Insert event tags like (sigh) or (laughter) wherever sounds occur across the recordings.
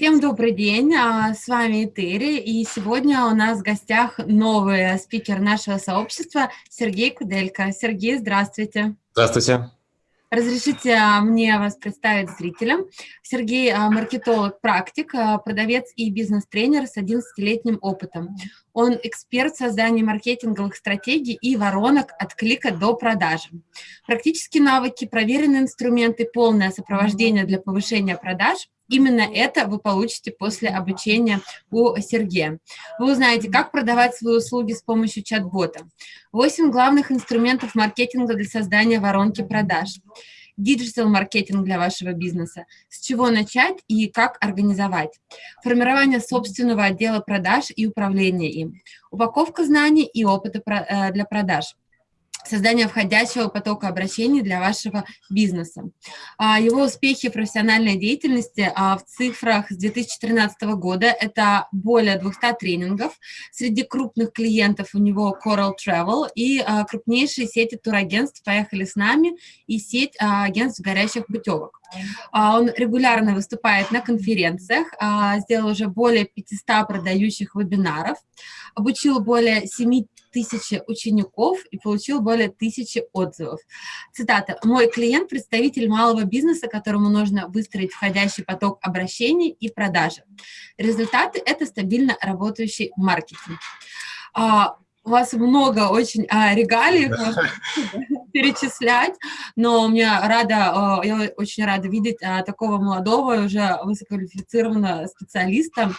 Всем добрый день, а, с вами Этери, и сегодня у нас в гостях новый спикер нашего сообщества Сергей Куделько. Сергей, здравствуйте. Здравствуйте. Разрешите а, мне вас представить зрителям. Сергей а, – маркетолог-практик, продавец и бизнес-тренер с 11-летним опытом. Он эксперт в создании маркетинговых стратегий и воронок от клика до продажи. Практические навыки, проверенные инструменты, полное сопровождение для повышения продаж – Именно это вы получите после обучения у Сергея. Вы узнаете, как продавать свои услуги с помощью чат-бота. 8 главных инструментов маркетинга для создания воронки продаж. Digital-маркетинг для вашего бизнеса. С чего начать и как организовать. Формирование собственного отдела продаж и управление им. Упаковка знаний и опыта э, для продаж создание входящего потока обращений для вашего бизнеса. А, его успехи профессиональной деятельности а, в цифрах с 2013 года – это более 200 тренингов. Среди крупных клиентов у него Coral Travel и а, крупнейшие сети турагентств «Поехали с нами» и сеть агентств горящих путевок. Он регулярно выступает на конференциях, сделал уже более 500 продающих вебинаров, обучил более 7 тысячи учеников и получил более тысячи отзывов. Цитата. «Мой клиент – представитель малого бизнеса, которому нужно выстроить входящий поток обращений и продажи. Результаты – это стабильно работающий маркетинг». А, у вас много очень а, регалий, (laughs) (laughs) перечислять, но мне рада, я очень рада видеть а, такого молодого, уже высококвалифицированного специалиста,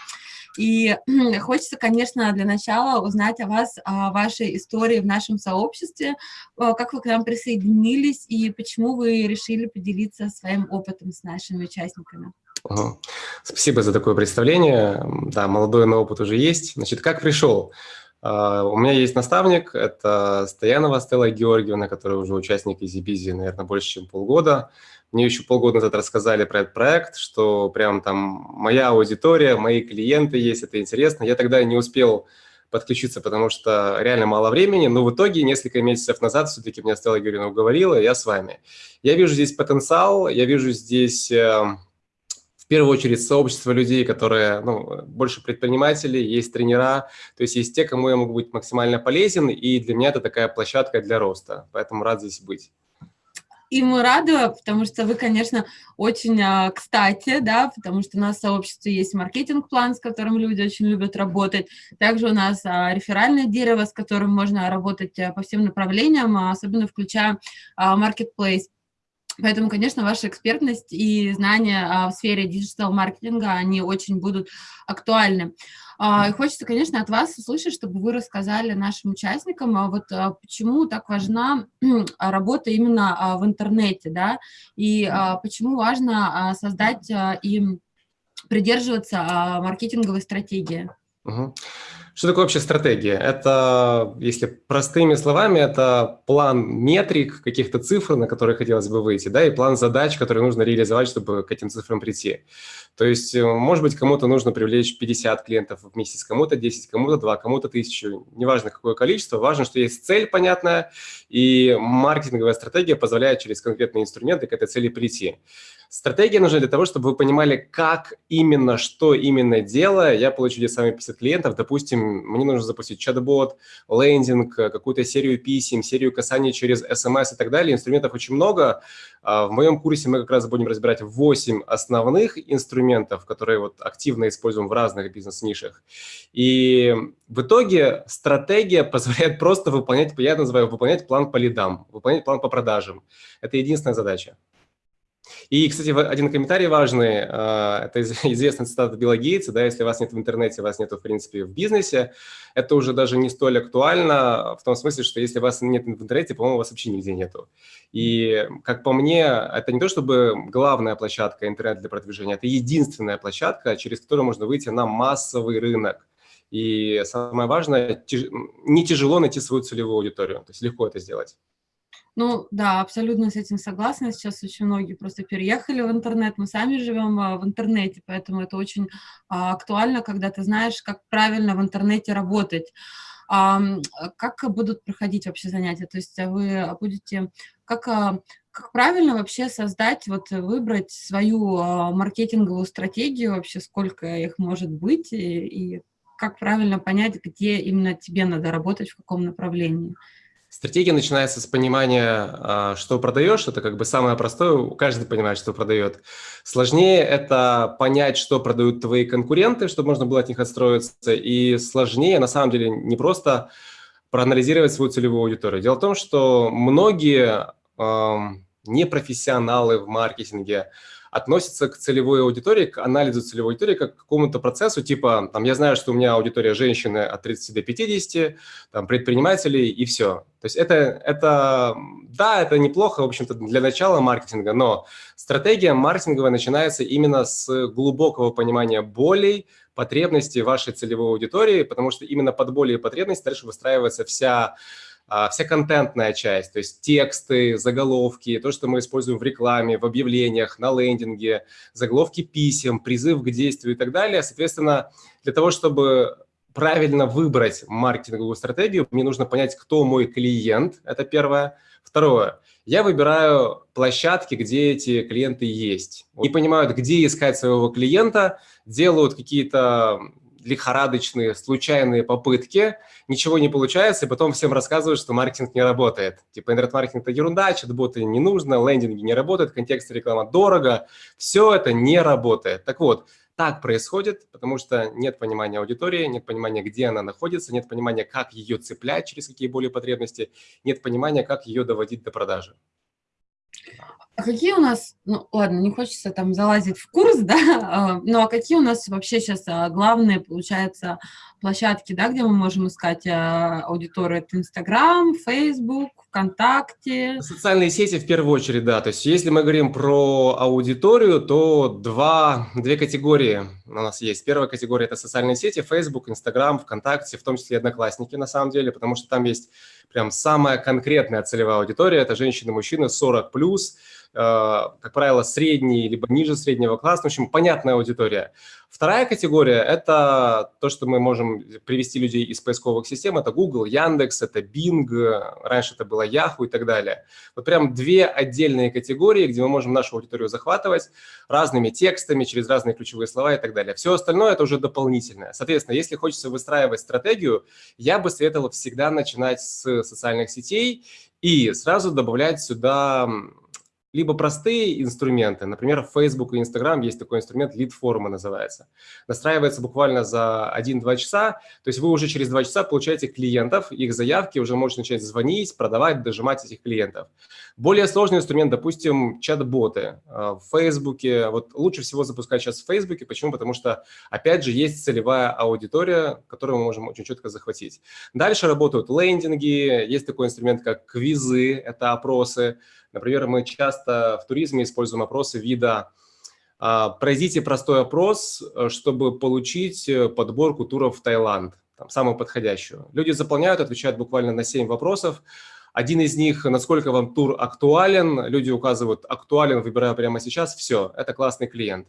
и (clears throat) хочется, конечно, для начала узнать о вас, о вашей истории в нашем сообществе, как вы к нам присоединились и почему вы решили поделиться своим опытом с нашими участниками. Спасибо за такое представление. Да, молодой, но опыт уже есть. Значит, как пришел? А, у меня есть наставник, это Стоянова Стелла Георгиевна, которая уже участник EasyBizy, наверное, больше, чем полгода. Мне еще полгода назад рассказали про этот проект, что прям там моя аудитория, мои клиенты есть, это интересно. Я тогда не успел подключиться, потому что реально мало времени, но в итоге несколько месяцев назад все-таки меня Стелла Георгиевна уговорила, я с вами. Я вижу здесь потенциал, я вижу здесь в первую очередь сообщество людей, которые, ну, больше предпринимателей, есть тренера, то есть есть те, кому я могу быть максимально полезен, и для меня это такая площадка для роста, поэтому рад здесь быть. И мы рады, потому что вы, конечно, очень а, кстати, да, потому что у нас в сообществе есть маркетинг-план, с которым люди очень любят работать. Также у нас а, реферальное дерево, с которым можно работать а, по всем направлениям, особенно включая marketplace. Поэтому, конечно, ваша экспертность и знания в сфере диджитал-маркетинга, они очень будут актуальны. А, и хочется, конечно, от вас услышать, чтобы вы рассказали нашим участникам, а вот а, почему так важна работа именно в интернете, да, и почему важно создать и придерживаться маркетинговой стратегии. Угу. Что такое вообще стратегия? Это, если простыми словами, это план метрик, каких-то цифр, на которые хотелось бы выйти, да, и план задач, которые нужно реализовать, чтобы к этим цифрам прийти. То есть, э, может быть, кому-то нужно привлечь 50 клиентов в месяц, кому-то 10, кому-то 2, кому-то 1000. Неважно, какое количество, важно, что есть цель понятная, и маркетинговая стратегия позволяет через конкретные инструменты к этой цели прийти. Стратегия нужна для того, чтобы вы понимали, как именно, что именно делая, я получу здесь сами 50 клиентов. Допустим, мне нужно запустить чат-бот, лендинг, какую-то серию писем, серию касаний через смс и так далее. Инструментов очень много. А, в моем курсе мы как раз будем разбирать 8 основных инструментов, которые вот активно используем в разных бизнес-нишах. И в итоге стратегия (laughs) позволяет просто выполнять, я называю выполнять план по лидам, выполнять план по продажам. Это единственная задача. И, кстати, один комментарий важный, а, это (laughs) известный цитата Билла Гейтса, да, если вас нет в интернете, вас нет, в принципе, в бизнесе, это уже даже не столь актуально, в том смысле, что если вас нет в интернете, по-моему, вас вообще нигде нету. И, как по мне, это не то чтобы главная площадка интернет для продвижения, это единственная площадка, через которую можно выйти на массовый рынок. И самое важное, не тяжело найти свою целевую аудиторию, то есть легко это сделать. Ну, да, абсолютно с этим согласна. Сейчас очень многие просто переехали в интернет. Мы сами живем а, в интернете, поэтому это очень а, актуально, когда ты знаешь, как правильно в интернете работать. А, как будут проходить вообще занятия? То есть вы будете... Как как правильно вообще создать, вот выбрать свою а, маркетинговую стратегию, вообще сколько их может быть, и, и как правильно понять, где именно тебе надо работать, в каком направлении? Стратегия начинается с понимания, а, что продаешь. Это как бы самое простое, каждый понимает, что продает. Сложнее это понять, что продают твои конкуренты, чтобы можно было от них отстроиться. И сложнее, на самом деле, не просто проанализировать свою целевую аудиторию. Дело в том, что многие непрофессионалы в маркетинге относятся к целевой аудитории, к анализу целевой аудитории, как к какому-то процессу, типа, там, я знаю, что у меня аудитория женщины от 30 до 50, там, предпринимателей и все. То есть это, это, да, это неплохо, в общем-то, для начала маркетинга, но стратегия маркетинговая начинается именно с глубокого понимания болей, потребностей вашей целевой аудитории, потому что именно под боли и потребности дальше выстраивается вся вся контентная часть, то есть тексты, заголовки, то, что мы используем в рекламе, в объявлениях, на лендинге, заголовки писем, призыв к действию и так далее. Соответственно, для того, чтобы правильно выбрать маркетинговую стратегию, мне нужно понять, кто мой клиент, это первое. Второе, я выбираю площадки, где эти клиенты есть. Не понимают, где искать своего клиента, делают какие-то лихорадочные, случайные попытки, ничего не получается, и потом всем рассказывают, что маркетинг не работает. Типа интернет-маркетинг – это ерунда, чат-боты не нужно, лендинги не работают, контекст реклама дорого. Все это не работает. Так вот, так происходит, потому что нет понимания аудитории, нет понимания, где она находится, нет понимания, как ее цеплять, через какие более потребности, нет понимания, как ее доводить до продажи. А какие у нас, ну ладно, не хочется там залазить в курс, да, (laughs) а, ну а какие у нас вообще сейчас а, главные, получается, площадки, да, где мы можем искать а, аудиторию? Это Инстаграм, Фейсбук, ВКонтакте? Социальные сети в первую очередь, да. То есть если мы говорим про аудиторию, то два, две категории у нас есть. Первая категория – это социальные сети, Facebook, Instagram, ВКонтакте, в том числе Одноклассники на самом деле, потому что там есть прям самая конкретная целевая аудитория – это женщины, мужчины 40+, Э, как правило, средний, либо ниже среднего класса, в общем, понятная аудитория. Вторая категория – это то, что мы можем привести людей из поисковых систем, это Google, Яндекс, это Bing, раньше это было Yahoo и так далее. Вот прям две отдельные категории, где мы можем нашу аудиторию захватывать разными текстами, через разные ключевые слова и так далее. Все остальное – это уже дополнительное. Соответственно, если хочется выстраивать стратегию, я бы советовал всегда начинать с социальных сетей и сразу добавлять сюда либо простые инструменты, например, в Facebook и Instagram есть такой инструмент, лид-форма называется. Настраивается буквально за 1-2 часа, то есть вы уже через 2 часа получаете клиентов, их заявки, уже можете начать звонить, продавать, дожимать этих клиентов. Более сложный инструмент, допустим, чат-боты э, в Facebook. Вот лучше всего запускать сейчас в Facebook. Почему? Потому что, опять же, есть целевая аудитория, которую мы можем очень четко захватить. Дальше работают лендинги, есть такой инструмент, как квизы, это опросы, Например, мы часто в туризме используем опросы вида а, «Пройдите простой опрос, э, чтобы получить э, подборку туров в Таиланд», там, самую подходящую. Люди заполняют, отвечают буквально на 7 вопросов. Один из них, насколько вам тур актуален, люди указывают «актуален», выбираю прямо сейчас, все, это классный клиент.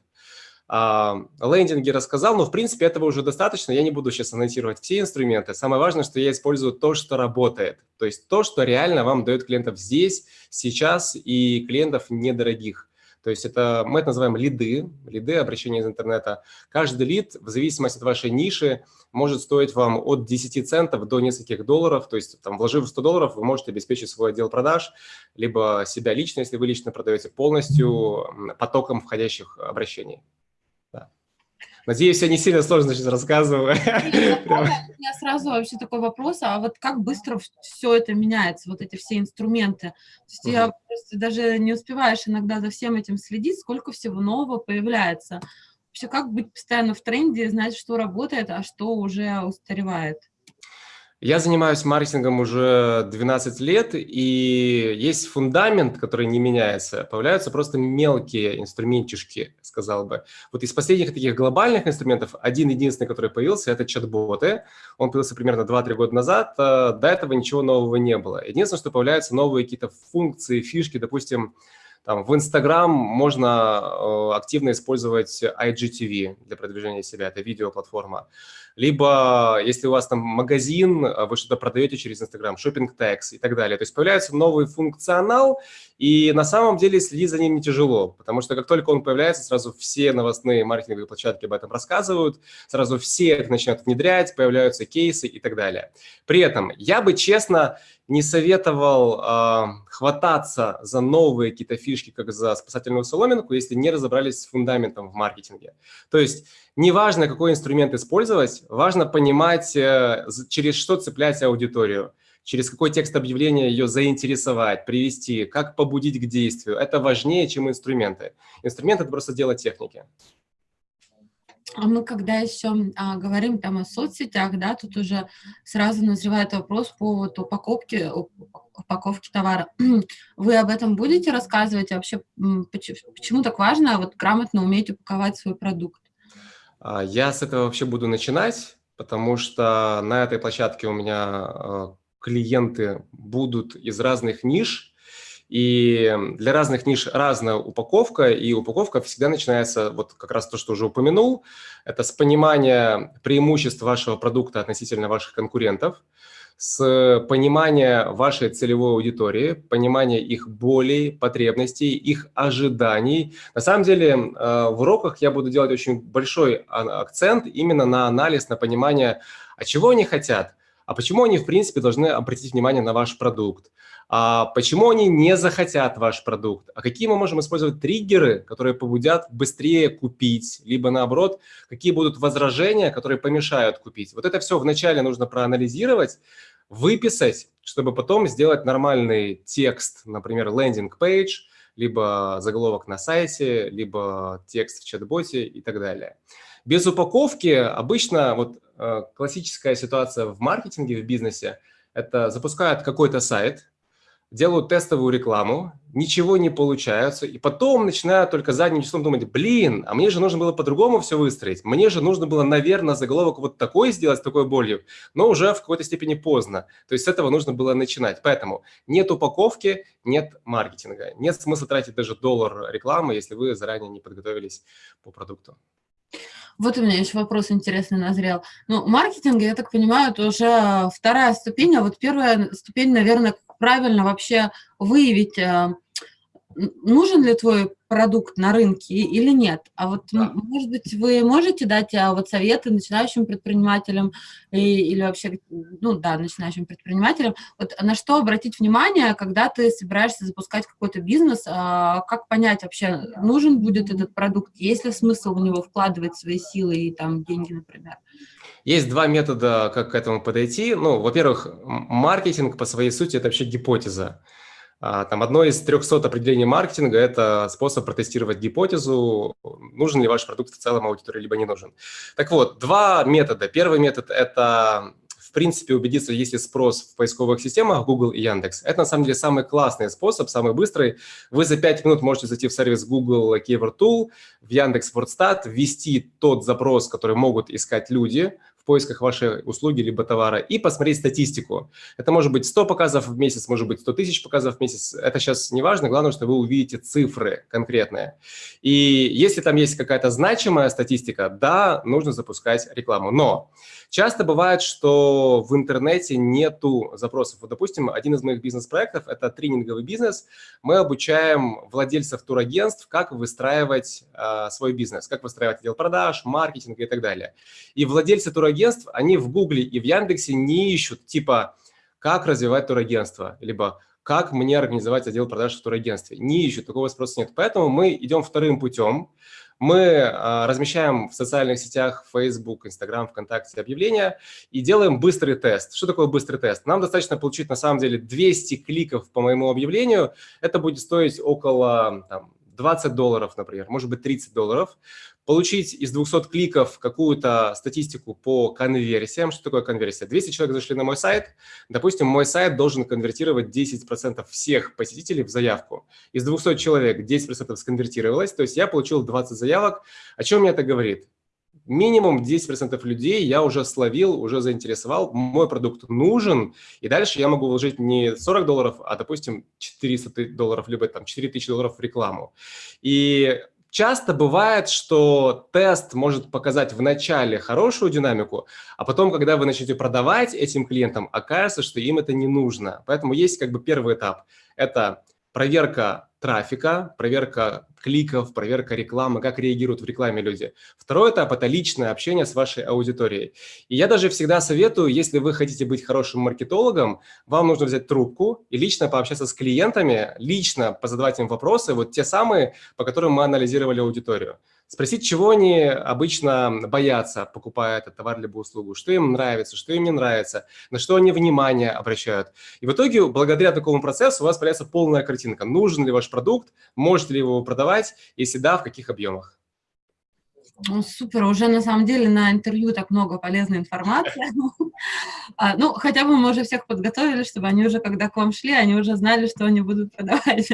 А, лендинги рассказал, но в принципе этого уже достаточно. Я не буду сейчас анонсировать все инструменты. Самое важное, что я использую то, что работает. То есть то, что реально вам дает клиентов здесь, сейчас и клиентов недорогих. То есть это мы это называем лиды, лиды обращения из интернета. Каждый лид, в зависимости от вашей ниши, может стоить вам от 10 центов до нескольких долларов. То есть там, вложив 100 долларов, вы можете обеспечить свой отдел продаж, либо себя лично, если вы лично продаете, полностью потоком входящих обращений. Надеюсь, я не сильно сложно сейчас рассказываю. (laughs) У меня сразу вообще такой вопрос, а вот как быстро все это меняется, вот эти все инструменты? То есть я просто даже не успеваешь иногда за всем этим следить, сколько всего нового появляется. Вообще, как быть постоянно в тренде, знать, что работает, а что уже устаревает? Я занимаюсь маркетингом уже 12 лет, и есть фундамент, который не меняется. Появляются просто мелкие инструментишки, сказал бы. Вот из последних таких глобальных инструментов, один единственный, который появился, это чат-боты. Он появился примерно 2-3 года назад. До этого ничего нового не было. Единственное, что появляются новые какие-то функции, фишки, допустим, Там, в Instagram можно э, активно использовать IGTV для продвижения себя, это видеоплатформа. Либо, если у вас там магазин, э, вы что-то продаете через Instagram, шопинг текс и так далее. То есть появляется новый функционал, и на самом деле следить за ним не тяжело, потому что как только он появляется, сразу все новостные маркетинговые площадки об этом рассказывают, сразу все их начинают внедрять, появляются кейсы и так далее. При этом я бы, честно, не советовал э, хвататься за новые какие-то фишки, как за спасательную соломинку, если не разобрались с фундаментом в маркетинге. То есть неважно, какой инструмент использовать, важно понимать, э, через что цеплять аудиторию через какой текст объявления ее заинтересовать, привести, как побудить к действию. Это важнее, чем инструменты. Инструмент – это просто дело техники. А мы когда еще а, говорим там о соцсетях, да, тут уже сразу назревает вопрос по вот упаковке, упаковке товара. (clears throat) Вы об этом будете рассказывать? вообще почему, почему так важно вот грамотно уметь упаковать свой продукт? А, я с этого вообще буду начинать, потому что на этой площадке у меня а, клиенты будут из разных ниш, и для разных ниш разная упаковка, и упаковка всегда начинается, вот как раз то, что уже упомянул, это с понимания преимуществ вашего продукта относительно ваших конкурентов, с понимания вашей целевой аудитории, понимания их болей, потребностей, их ожиданий. На самом деле э, в уроках я буду делать очень большой а, акцент именно на анализ, на понимание, а чего они хотят, а почему они, в принципе, должны обратить внимание на ваш продукт, а почему они не захотят ваш продукт? А какие мы можем использовать триггеры, которые побудят быстрее купить? Либо наоборот, какие будут возражения, которые помешают купить? Вот это все вначале нужно проанализировать, выписать, чтобы потом сделать нормальный текст, например, лендинг-пейдж, либо заголовок на сайте, либо текст в чат-боте и так далее. Без упаковки обычно вот э, классическая ситуация в маркетинге, в бизнесе – это запускают какой-то сайт, делают тестовую рекламу, ничего не получается, и потом начинают только задним числом думать, блин, а мне же нужно было по-другому все выстроить, мне же нужно было, наверное, заголовок вот такой сделать, с такой болью, но уже в какой-то степени поздно. То есть с этого нужно было начинать. Поэтому нет упаковки, нет маркетинга, нет смысла тратить даже доллар рекламы, если вы заранее не подготовились по продукту. Вот у меня еще вопрос интересный назрел. Ну, маркетинг, я так понимаю, это уже вторая ступень, а вот первая ступень, наверное, правильно вообще выявить, э, нужен ли твой продукт на рынке или нет. А вот, да. может быть, вы можете дать а, вот советы начинающим предпринимателям и, или вообще, ну да, начинающим предпринимателям, вот на что обратить внимание, когда ты собираешься запускать какой-то бизнес, а, как понять вообще, нужен будет этот продукт, есть ли смысл в него вкладывать свои силы и там деньги, например? Есть два метода, как к этому подойти. Ну, во-первых, маркетинг по своей сути – это вообще гипотеза. А, там одно из 300 определений маркетинга – это способ протестировать гипотезу, нужен ли ваш продукт в целом аудитории, либо не нужен. Так вот, два метода. Первый метод – это в принципе, убедиться, есть ли спрос в поисковых системах Google и Яндекс. Это, на самом деле, самый классный способ, самый быстрый. Вы за 5 минут можете зайти в сервис Google Keyword Tool, в Яндекс WordStat, ввести тот запрос, который могут искать люди, в поисках вашей услуги либо товара и посмотреть статистику. Это может быть 100 показов в месяц, может быть 100 тысяч показов в месяц. Это сейчас не важно, главное, что вы увидите цифры конкретные. И если там есть какая-то значимая статистика, да, нужно запускать рекламу. Но часто бывает, что в интернете нету запросов. Вот, допустим, один из моих бизнес-проектов – это тренинговый бизнес. Мы обучаем владельцев турагентств, как выстраивать э, свой бизнес, как выстраивать отдел продаж, маркетинг и так далее. И владельцы турагентств, они в Гугле и в Яндексе не ищут типа «как развивать турагентство», либо «как мне организовать отдел продаж в турагентстве». Не ищут, такого спроса нет. Поэтому мы идем вторым путем. Мы а, размещаем в социальных сетях Facebook, Instagram, ВКонтакте объявления и делаем быстрый тест. Что такое быстрый тест? Нам достаточно получить на самом деле 200 кликов по моему объявлению. Это будет стоить около там, 20 долларов, например, может быть 30 долларов получить из 200 кликов какую-то статистику по конверсиям. Что такое конверсия? 200 человек зашли на мой сайт. Допустим, мой сайт должен конвертировать 10% всех посетителей в заявку. Из 200 человек 10% сконвертировалось, то есть я получил 20 заявок. О чем мне это говорит? минимум 10% людей я уже словил, уже заинтересовал, мой продукт нужен, и дальше я могу вложить не 40 долларов, а, допустим, 400 долларов, либо там 4000 долларов в рекламу. И часто бывает, что тест может показать в начале хорошую динамику, а потом, когда вы начнете продавать этим клиентам, окажется, что им это не нужно. Поэтому есть как бы первый этап. Это проверка трафика, проверка кликов, проверка рекламы, как реагируют в рекламе люди. Второй этап – это личное общение с вашей аудиторией. И я даже всегда советую, если вы хотите быть хорошим маркетологом, вам нужно взять трубку и лично пообщаться с клиентами, лично позадавать им вопросы, вот те самые, по которым мы анализировали аудиторию спросить, чего они обычно боятся, покупая этот товар либо услугу, что им нравится, что им не нравится, на что они внимание обращают. И в итоге, благодаря такому процессу, у вас появляется полная картинка. Нужен ли ваш продукт, можете ли его продавать, если да, в каких объемах. Ну, супер, уже на самом деле на интервью так много полезной информации. (laughs) А, ну, хотя бы мы уже всех подготовили, чтобы они уже, когда к вам шли, они уже знали, что они будут продавать.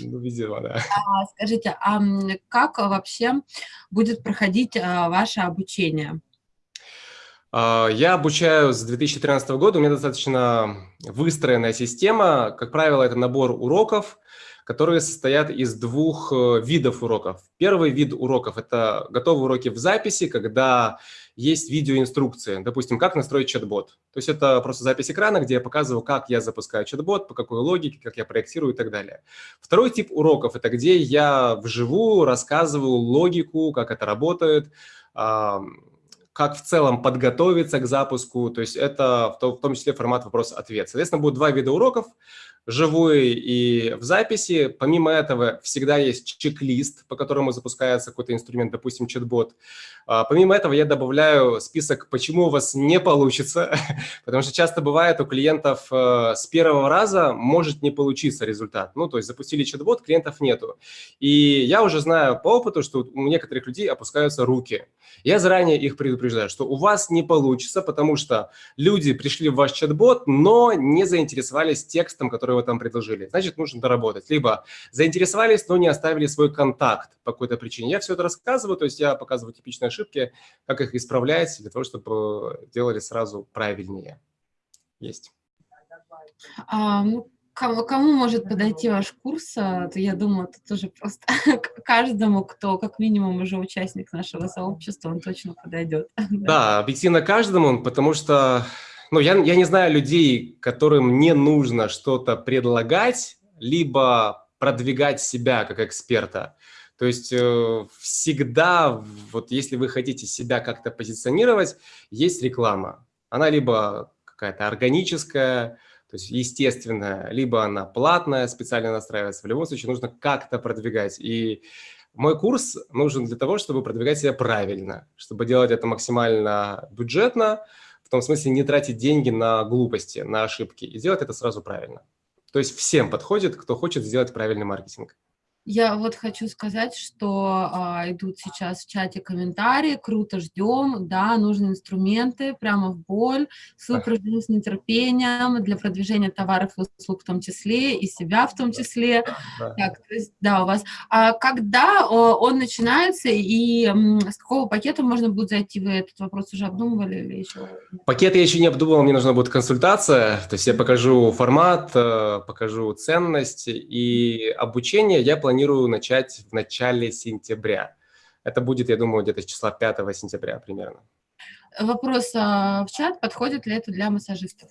Ну, видимо, да. А, скажите, а как вообще будет проходить а, ваше обучение? Я обучаю с 2013 года, у меня достаточно выстроенная система. Как правило, это набор уроков, которые состоят из двух э, видов уроков. Первый вид уроков – это готовые уроки в записи, когда есть видеоинструкции, допустим, как настроить чат-бот. То есть это просто запись экрана, где я показываю, как я запускаю чат-бот, по какой логике, как я проектирую и так далее. Второй тип уроков – это где я вживую рассказываю логику, как это работает, как в целом подготовиться к запуску, то есть это в том числе формат вопрос-ответ. Соответственно, будет два вида уроков – живой и в записи. Помимо этого, всегда есть чек-лист, по которому запускается какой-то инструмент, допустим, чат-бот. А, помимо этого, я добавляю список, почему у вас не получится, (laughs) потому что часто бывает у клиентов э, с первого раза может не получиться результат. Ну, то есть запустили чат-бот, клиентов нету. И я уже знаю по опыту, что у некоторых людей опускаются руки. Я заранее их предупреждаю, что у вас не получится, потому что люди пришли в ваш чат-бот, но не заинтересовались текстом, который вы там предложили. Значит, нужно доработать. Либо заинтересовались, но не оставили свой контакт по какой-то причине. Я все это рассказываю, то есть я показываю типичные ошибки, как их исправлять, для того, чтобы делали сразу правильнее. Есть. А, ну, кому, кому может подойти ваш курс, то я думаю, это тоже просто (laughs) каждому, кто как минимум уже участник нашего сообщества, он точно подойдет. (laughs) Да, объективно каждому, потому что ну, я, я не знаю людей, которым не нужно что-то предлагать, либо продвигать себя как эксперта. То есть э, всегда, вот если вы хотите себя как-то позиционировать, есть реклама. Она либо какая-то органическая, то есть естественная, либо она платная, специально настраивается. В любом случае нужно как-то продвигать. И мой курс нужен для того, чтобы продвигать себя правильно, чтобы делать это максимально бюджетно, в том смысле не тратить деньги на глупости, на ошибки и делать это сразу правильно. То есть всем подходит, кто хочет сделать правильный маркетинг. Я вот хочу сказать, что а, идут сейчас в чате комментарии, круто ждем, да, нужны инструменты, прямо в боль, супер ждем с нетерпением для продвижения товаров и услуг в том числе, и себя в том числе. Да, так, то есть, да у вас. А когда он начинается и с какого пакета можно будет зайти? Вы этот вопрос уже обдумывали или еще? Пакет я еще не обдумывал, мне нужна будет консультация, то есть я покажу формат, э, покажу ценность и обучение я планирую планирую начать в начале сентября. Это будет, я думаю, где-то с числа 5 сентября примерно. Вопрос а, в чат, подходит ли это для массажистов?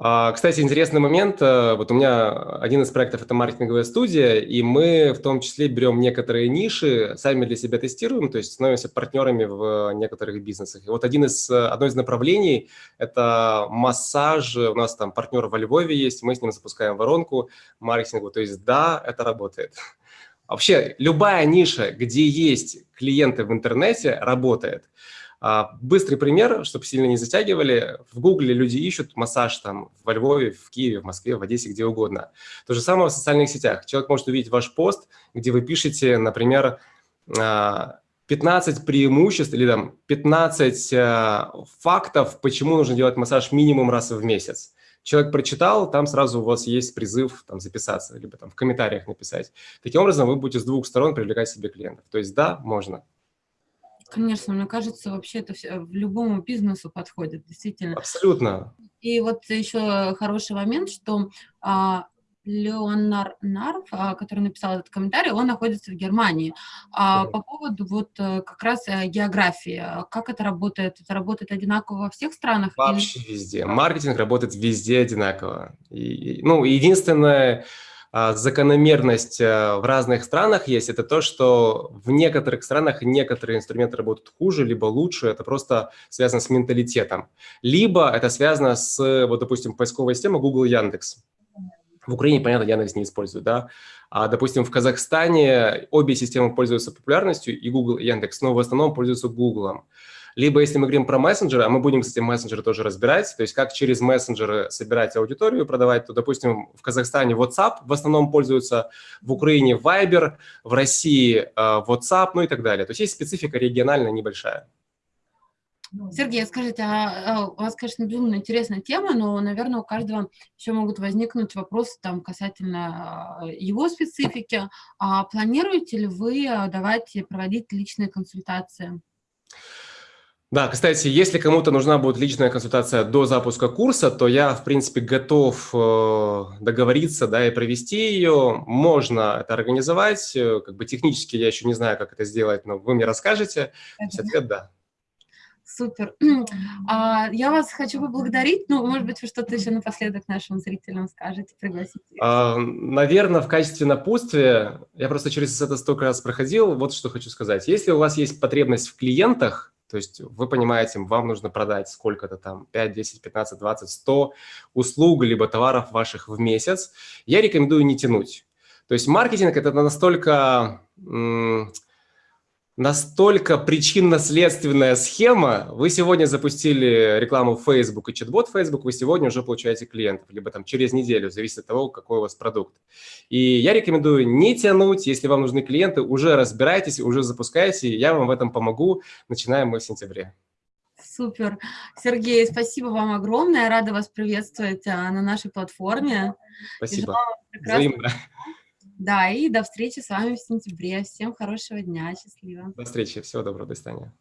А, кстати, интересный момент. Э, вот у меня один из проектов – это маркетинговая студия, и мы в том числе берем некоторые ниши, сами для себя тестируем, то есть становимся партнерами в некоторых бизнесах. И вот один из, одно из направлений – это массаж. У нас там партнер во Львове есть, мы с ним запускаем воронку маркетинговую. То есть да, это работает. Вообще, любая ниша, где есть клиенты в интернете, работает. А, быстрый пример, чтобы сильно не затягивали. В Гугле люди ищут массаж там во Львове, в Киеве, в Москве, в Одессе, где угодно. То же самое в социальных сетях. Человек может увидеть ваш пост, где вы пишете, например, 15 а, преимуществ или там 15 а, фактов, почему нужно делать массаж минимум раз в месяц. Человек прочитал, там сразу у вас есть призыв там, записаться, либо там в комментариях написать. Таким образом, вы будете с двух сторон привлекать себе клиентов. То есть да, можно. Конечно, мне кажется, вообще это все, в любому бизнесу подходит, действительно. Абсолютно. И вот еще хороший момент, что а, Леонар Нарв, а, который написал этот комментарий, он находится в Германии. А, по поводу вот э, как раз э, географии, как это работает? Это работает одинаково во всех странах? Вообще или... везде. Маркетинг работает везде одинаково. И, ну, единственное, закономерность э, в разных странах есть, это то, что в некоторых странах некоторые инструменты работают хуже, либо лучше, это просто связано с менталитетом. Либо это связано с, вот, допустим, поисковой системой Google Яндекс. В Украине, понятно, Яндекс не использует, да. А, допустим, в Казахстане обе системы пользуются популярностью, и Google, и Яндекс, но в основном пользуются Google. Либо если мы говорим про мессенджеры, а мы будем, кстати, мессенджеры тоже разбирать, то есть как через мессенджеры собирать аудиторию, продавать, то, допустим, в Казахстане WhatsApp в основном пользуются, в Украине Viber, в России э, WhatsApp, ну и так далее. То есть есть специфика региональная небольшая. Сергей, скажите, а, а у вас, конечно, безумно интересная тема, но, наверное, у каждого еще могут возникнуть вопросы там касательно а, его специфики. А планируете ли вы давать проводить личные консультации? Да, кстати, если кому-то нужна будет личная консультация до запуска курса, то я, в принципе, готов э, договориться, да, и провести ее. Можно это организовать, э, как бы технически я еще не знаю, как это сделать, но вы мне расскажете. Есть ответ – да. Супер. А, я вас хочу поблагодарить. Ну, может быть, вы что-то еще напоследок нашим зрителям скажете, пригласите. А, наверное, в качестве напутствия, я просто через это столько раз проходил, вот что хочу сказать. Если у вас есть потребность в клиентах, то есть вы понимаете, вам нужно продать сколько-то там, 5, 10, 15, 20, 100 услуг либо товаров ваших в месяц, я рекомендую не тянуть. То есть маркетинг – это настолько настолько причинно-следственная схема. Вы сегодня запустили рекламу в Facebook и чат-бот Facebook, вы сегодня уже получаете клиентов, либо там через неделю, зависит от того, какой у вас продукт. И я рекомендую не тянуть, если вам нужны клиенты, уже разбирайтесь, уже запускайте, я вам в этом помогу. Начинаем мы в сентябре. Супер. Сергей, спасибо вам огромное. Рада вас приветствовать а, на нашей платформе. Спасибо. Взаимно. Да, и до встречи с вами в сентябре. Всем хорошего дня, счастливо. До встречи, всего доброго, до свидания.